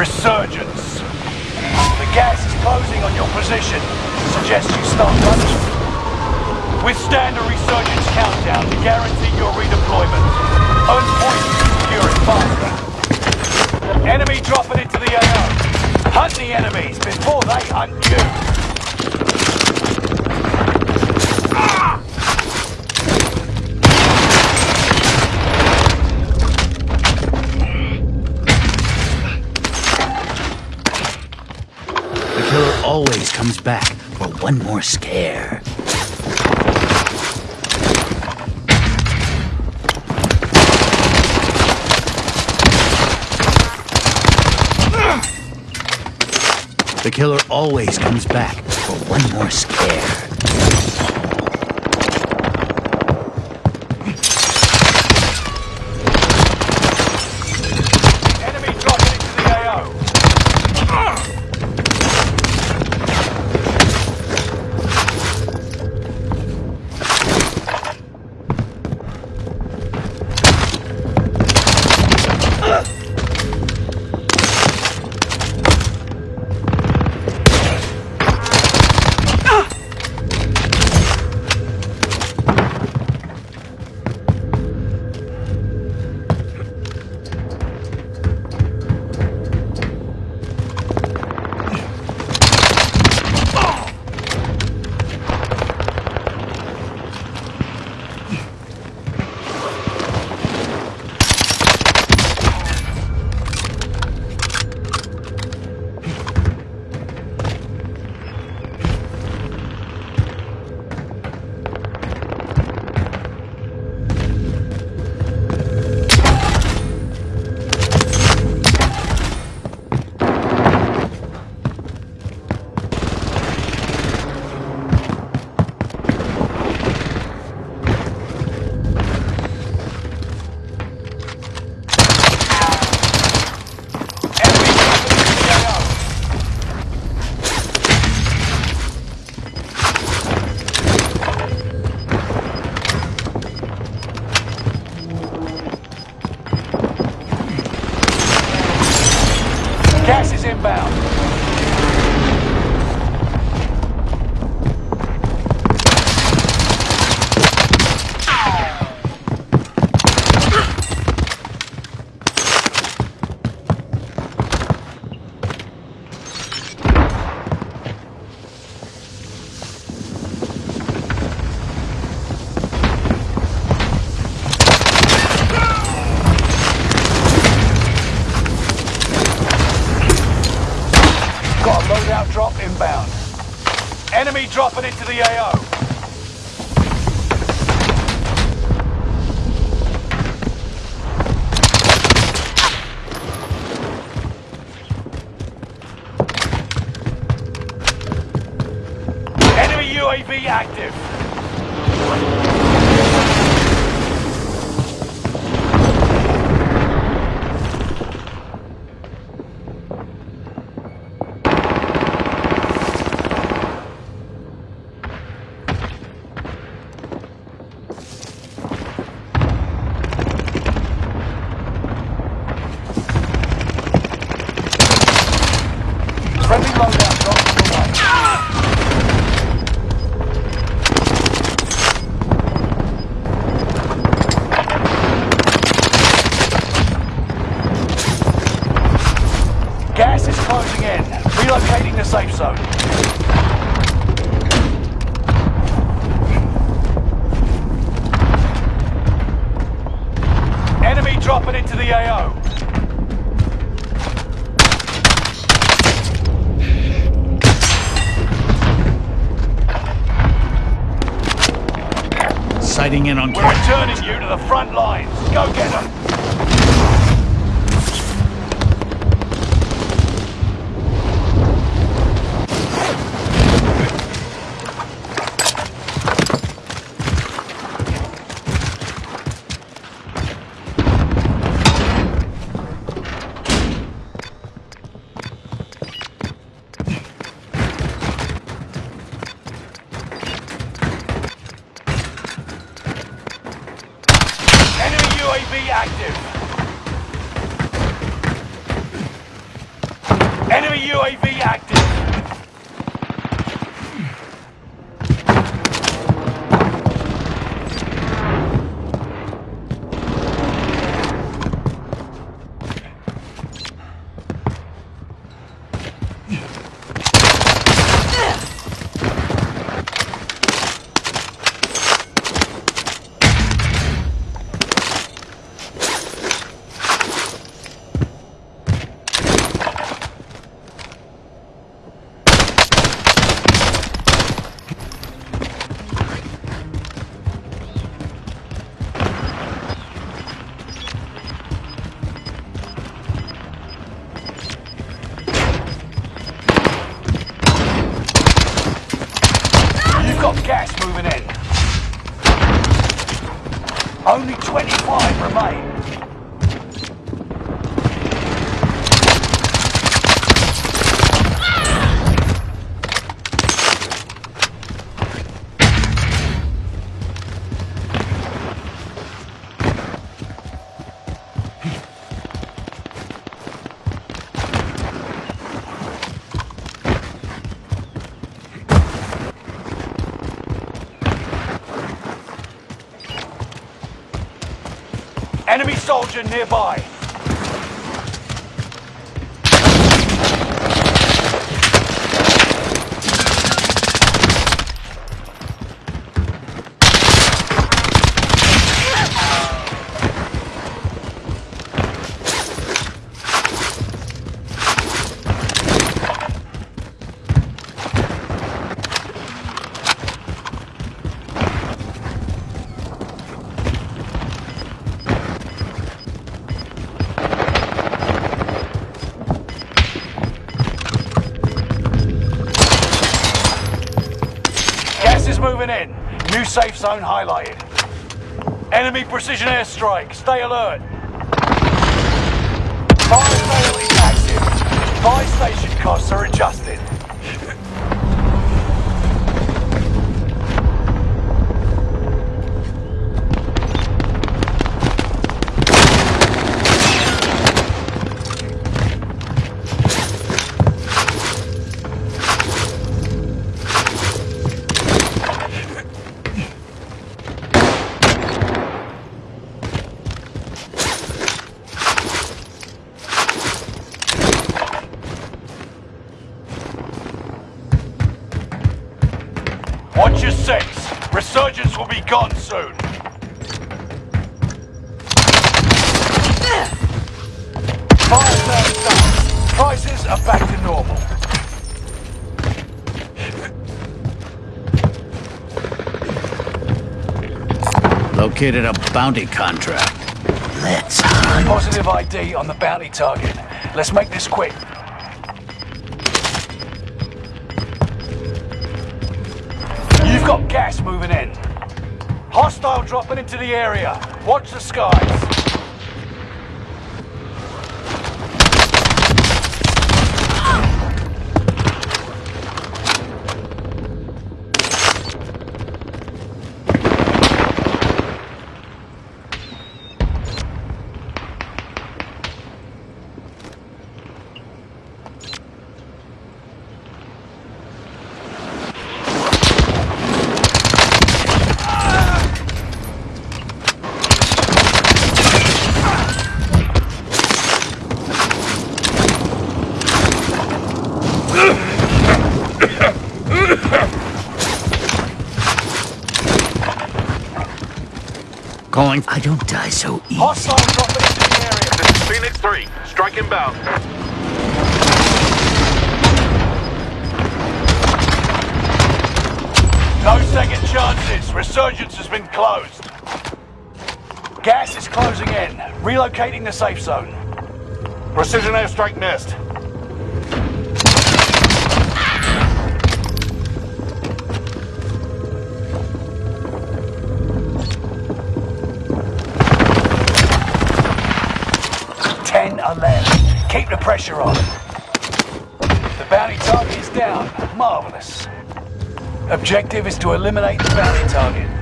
Resurgence. The gas is closing on your position. Suggest you start running. Withstand a resurgence countdown to guarantee your redeployment. Earn points to secure it faster. Enemy dropping into the AO. Hunt the enemies before they hunt you. Comes back for one more scare. The killer always comes back for one more scare. Gas is inbound. Dropping into the AO. Enemy UAV active. Into the AO. Sighting in on We're returning you to the front lines. Go get them. active. Enemy UAV active. Only 25 remain. Enemy soldier nearby. Moving in. New safe zone highlighted. Enemy precision airstrike. Stay alert. Fire sale is active. Buy station costs are adjusted. Watch your six. Resurgence will be gone soon. Fire sale. Prices are back to normal. Located a bounty contract. Let's hunt. Positive ID on the bounty target. Let's make this quick. Got gas moving in. Hostile dropping into the area. Watch the skies. Calling. I don't die so easy. Hostile dropping into the area. This is Phoenix 3. Strike inbound. No second chances. Resurgence has been closed. Gas is closing in. Relocating the safe zone. Precision airstrike missed. Ten are left. Keep the pressure on. The bounty target is down. Marvelous. Objective is to eliminate the bounty target.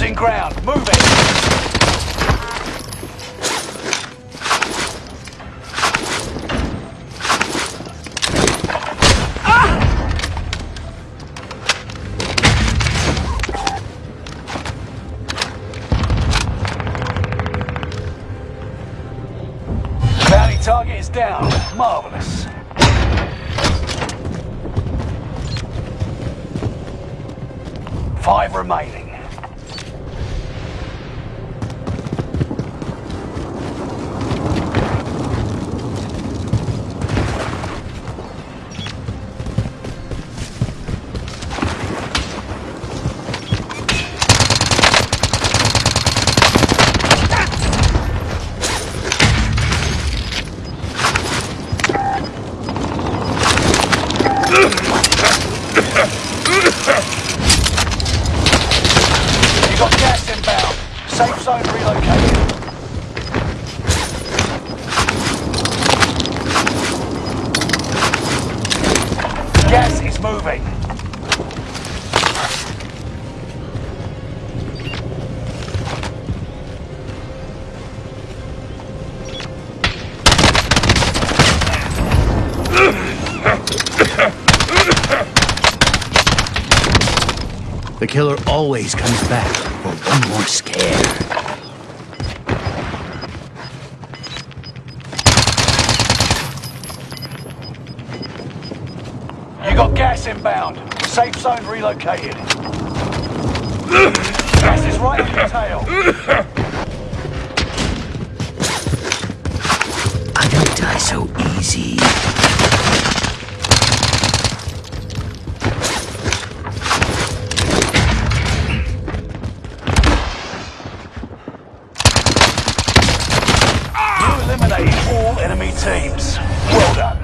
Ground. Move it. Ah! Target is down. Marvelous. Five remaining. The killer always comes back for one more scare. You got gas inbound. Safe zone relocated. gas is right on your tail. I don't die so easy. enemy teams. Well done.